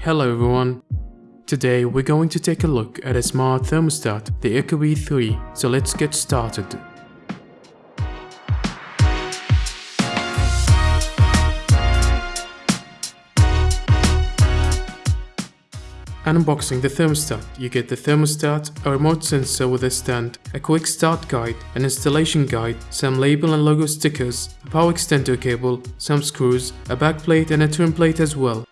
Hello everyone. Today we're going to take a look at a smart thermostat, the Ecobee 3, so let's get started. Unboxing the thermostat, you get the thermostat, a remote sensor with a stand, a quick start guide, an installation guide, some label and logo stickers, a power extender cable, some screws, a backplate and a trim plate as well.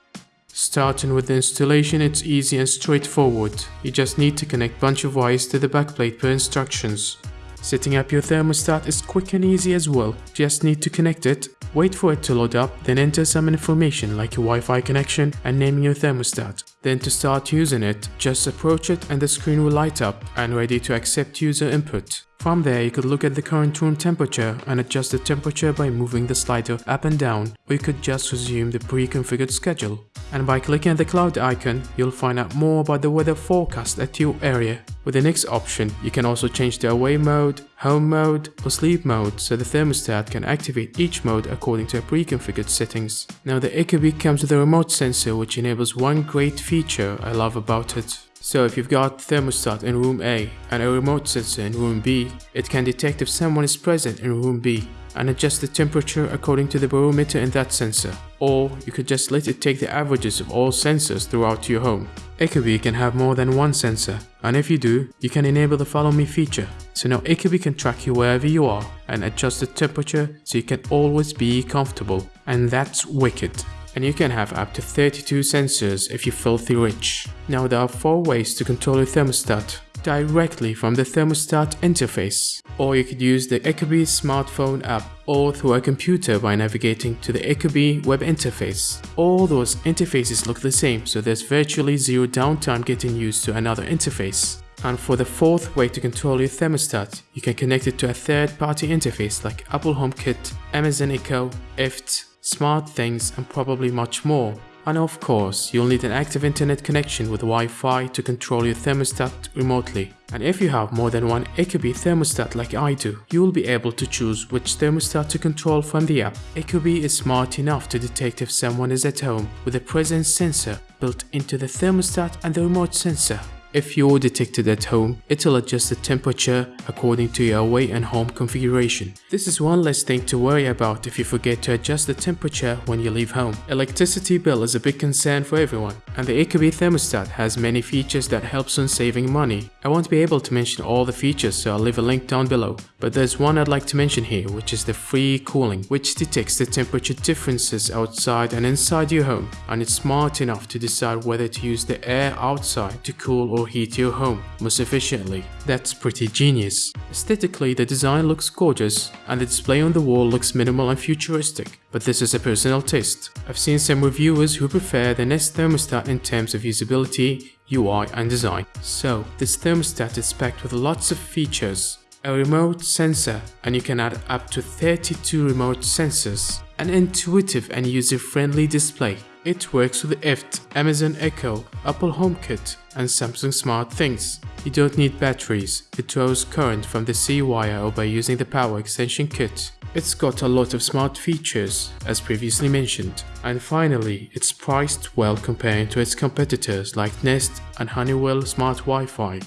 Starting with the installation it's easy and straightforward. You just need to connect bunch of wires to the backplate per instructions. Setting up your thermostat is quick and easy as well. Just need to connect it, wait for it to load up, then enter some information like your Wi-Fi connection and name your thermostat. Then to start using it, just approach it and the screen will light up and ready to accept user input. From there, you could look at the current room temperature and adjust the temperature by moving the slider up and down, or you could just resume the pre-configured schedule. And by clicking the cloud icon, you'll find out more about the weather forecast at your area. With the next option, you can also change the away mode, home mode, or sleep mode so the thermostat can activate each mode according to pre-configured settings. Now the Ecobee comes with a remote sensor which enables one great feature I love about it. So if you've got thermostat in room A and a remote sensor in room B, it can detect if someone is present in room B and adjust the temperature according to the barometer in that sensor. Or you could just let it take the averages of all sensors throughout your home. Ecobee can have more than one sensor, and if you do, you can enable the follow me feature. So now Ecobee can track you wherever you are and adjust the temperature so you can always be comfortable. And that's wicked and you can have up to 32 sensors if you're filthy rich. Now there are 4 ways to control your thermostat directly from the thermostat interface. Or you could use the Ecobee smartphone app or through a computer by navigating to the Ecobee web interface. All those interfaces look the same so there's virtually zero downtime getting used to another interface. And for the fourth way to control your thermostat, you can connect it to a third-party interface like Apple HomeKit, Amazon Echo, IFTTT, SmartThings and probably much more. And of course, you'll need an active internet connection with Wi-Fi to control your thermostat remotely. And if you have more than one Ecobee thermostat like I do, you will be able to choose which thermostat to control from the app. Ecobee is smart enough to detect if someone is at home with a presence sensor built into the thermostat and the remote sensor. If you're detected at home, it'll adjust the temperature according to your away and home configuration. This is one less thing to worry about if you forget to adjust the temperature when you leave home. Electricity bill is a big concern for everyone, and the Ecobee thermostat has many features that helps on saving money. I won't be able to mention all the features so I'll leave a link down below, but there's one I'd like to mention here which is the free cooling, which detects the temperature differences outside and inside your home, and it's smart enough to decide whether to use the air outside to cool or heat your home most efficiently. That's pretty genius. Aesthetically, the design looks gorgeous and the display on the wall looks minimal and futuristic, but this is a personal taste. I've seen some reviewers who prefer the Nest thermostat in terms of usability, UI and design. So, this thermostat is packed with lots of features, a remote sensor and you can add up to 32 remote sensors, an intuitive and user-friendly display, it works with IFTTT, Amazon Echo, Apple HomeKit and Samsung SmartThings. You don't need batteries, it draws current from the C-wire or by using the power extension kit. It's got a lot of smart features, as previously mentioned. And finally, it's priced well compared to its competitors like Nest and Honeywell Smart Wi-Fi.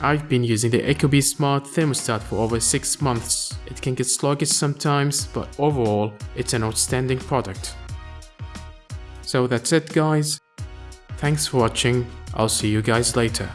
I've been using the Ecobee Smart Thermostat for over 6 months. It can get sluggish sometimes, but overall, it's an outstanding product. So that's it guys. Thanks for watching. I'll see you guys later.